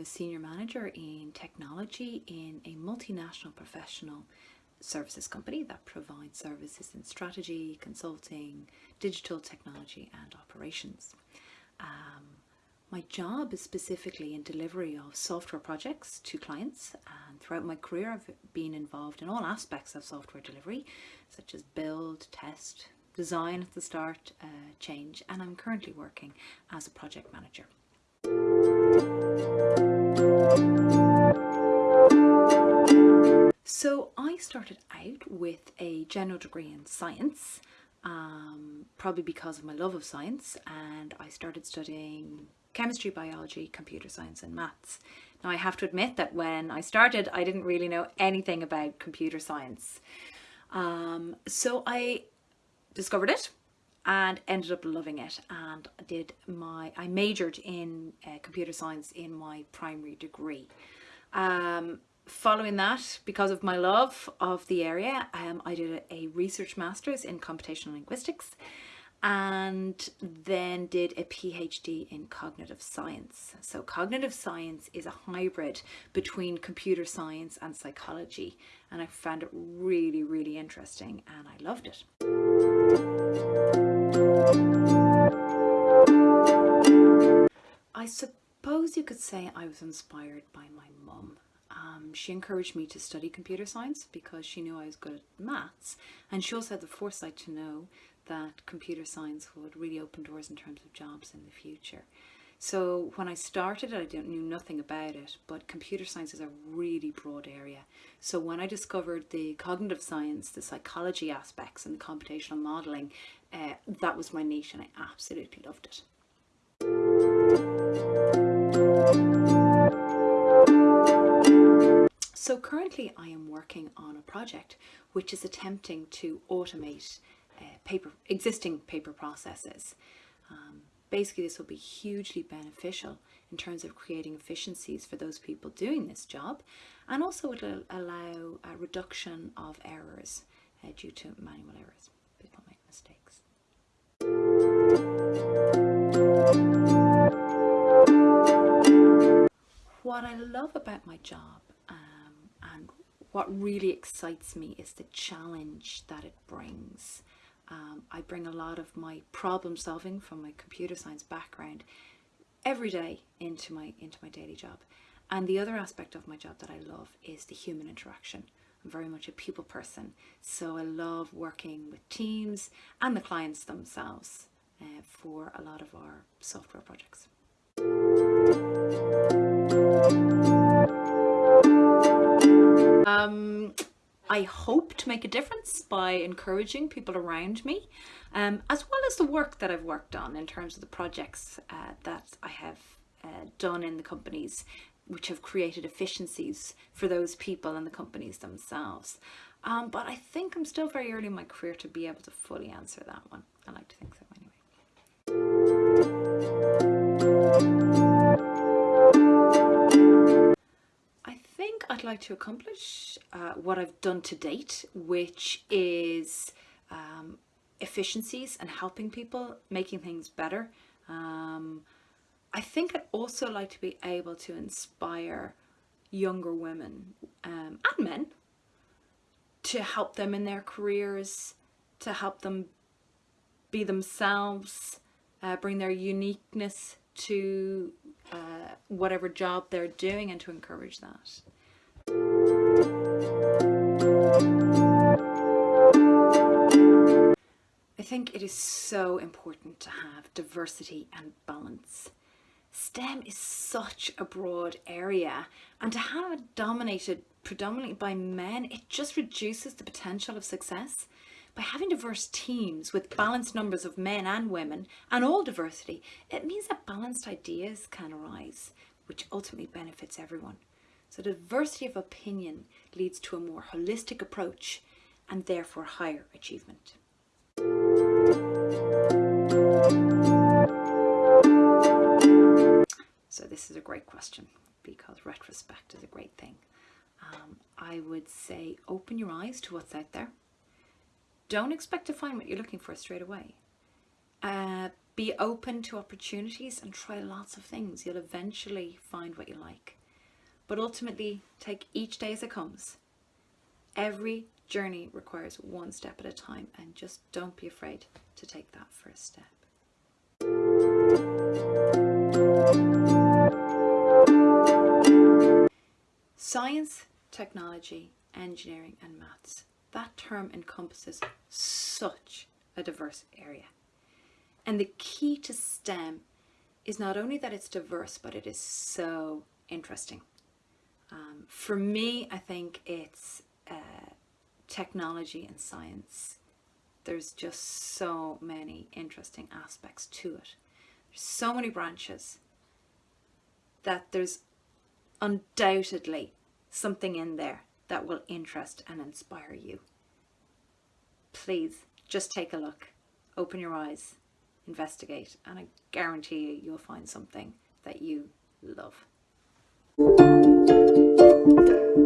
a senior manager in technology in a multinational professional services company that provides services in strategy, consulting, digital technology and operations. Um, my job is specifically in delivery of software projects to clients and throughout my career I've been involved in all aspects of software delivery such as build, test, design at the start, uh, change and I'm currently working as a project manager. So I started out with a general degree in science, um, probably because of my love of science, and I started studying chemistry, biology, computer science and maths. Now I have to admit that when I started I didn't really know anything about computer science. Um, so I discovered it and ended up loving it and did my I majored in uh, computer science in my primary degree um, following that because of my love of the area um, I did a, a research masters in computational linguistics and then did a PhD in cognitive science. So cognitive science is a hybrid between computer science and psychology and I found it really really interesting and I loved it. I suppose you could say I was inspired by my mum. Um, she encouraged me to study computer science because she knew I was good at maths and she also had the foresight to know that computer science would really open doors in terms of jobs in the future. So when I started I didn't knew nothing about it, but computer science is a really broad area. So when I discovered the cognitive science, the psychology aspects and the computational modelling, uh, that was my niche and I absolutely loved it. So currently I am working on a project which is attempting to automate uh, paper, existing paper processes. Um, basically this will be hugely beneficial in terms of creating efficiencies for those people doing this job and also it'll allow a reduction of errors uh, due to manual errors. People make mistakes. What I love about my job um, and what really excites me is the challenge that it brings. Um, I bring a lot of my problem solving from my computer science background every day into my into my daily job. And the other aspect of my job that I love is the human interaction. I'm very much a people person, so I love working with teams and the clients themselves uh, for a lot of our software projects. Um, I hope to make a difference by encouraging people around me, um, as well as the work that I've worked on in terms of the projects uh, that I have uh, done in the companies which have created efficiencies for those people and the companies themselves. Um, but I think I'm still very early in my career to be able to fully answer that one. I like to think so anyway. I'd like to accomplish uh, what I've done to date, which is um, efficiencies and helping people, making things better. Um, I think I'd also like to be able to inspire younger women um, and men to help them in their careers, to help them be themselves, uh, bring their uniqueness to uh, whatever job they're doing and to encourage that. I think it is so important to have diversity and balance. STEM is such a broad area and to have it dominated predominantly by men, it just reduces the potential of success. By having diverse teams with balanced numbers of men and women and all diversity, it means that balanced ideas can arise, which ultimately benefits everyone. So diversity of opinion leads to a more holistic approach and therefore higher achievement. So this is a great question because retrospect is a great thing. Um, I would say open your eyes to what's out there. Don't expect to find what you're looking for straight away. Uh, Be open to opportunities and try lots of things. You'll eventually find what you like. But ultimately, take each day as it comes. Every journey requires one step at a time, and just don't be afraid to take that first step. Science, technology, engineering, and maths. That term encompasses such a diverse area. And the key to STEM is not only that it's diverse, but it is so interesting. Um, for me, I think it's uh, technology and science. There's just so many interesting aspects to it. There's so many branches that there's undoubtedly something in there that will interest and inspire you. Please just take a look, open your eyes, investigate, and I guarantee you you'll find something that you love. Thank you.